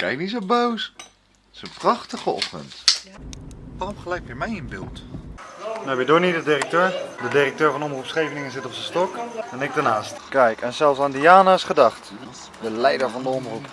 Kijk niet zo boos. Het is een prachtige ochtend. Waarom gelijk weer mij in beeld? Nou weer Donnie door niet de directeur. De directeur van Omroep Scheveningen zit op zijn stok. En ik daarnaast. Kijk, en zelfs aan Diana is gedacht. De leider van de omroep.